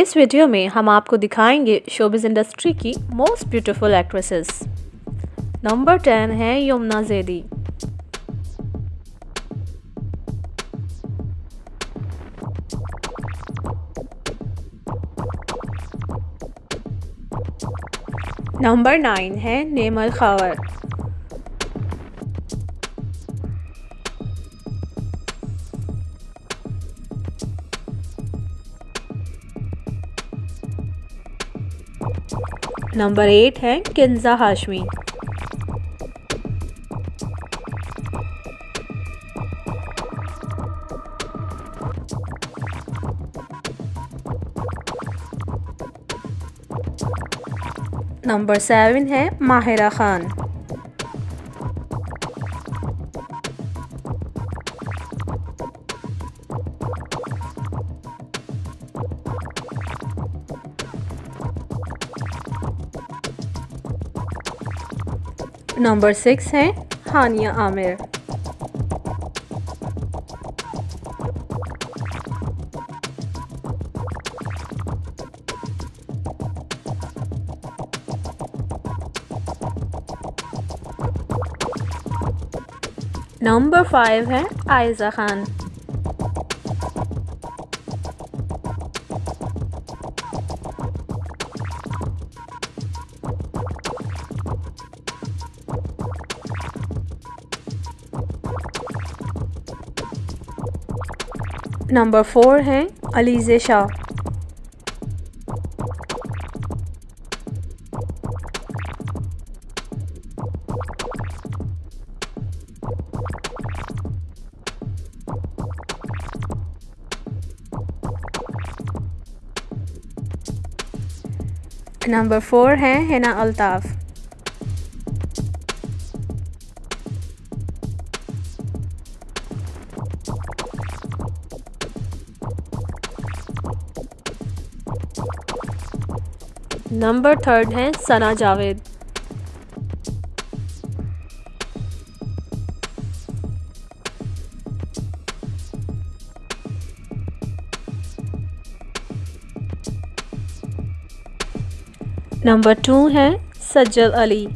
اس video میں ہم آپ کو دکھائیں گے شوبز انڈسٹری کی most beautiful actresses number ten ہے یمنا زیدی. نمبر نائن ہے نیمل خاور. نمبر ایٹ ہے کنزا ہاشمی۔ نمبر سیون ہے ماہرہ خان۔ نمبر سکس ہیں ہانیہ عامر۔ نمبر فائیو ہے آئزہ خان۔ نمبر فور ہیں علیزہ شاہ۔ نمبر فور ہیں ہینا الطاف۔ نمبر تھرڈ ہیں ثنا جاوید۔ نمبر ٹو ہیں سجل علی۔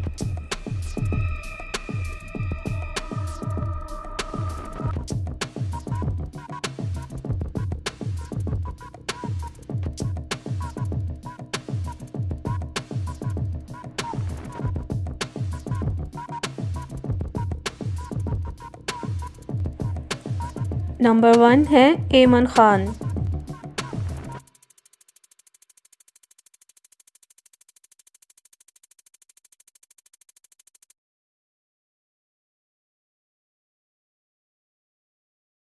نمبر ون ہے ایمن خان۔